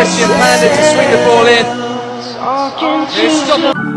Christian Panda to swing the ball in. It's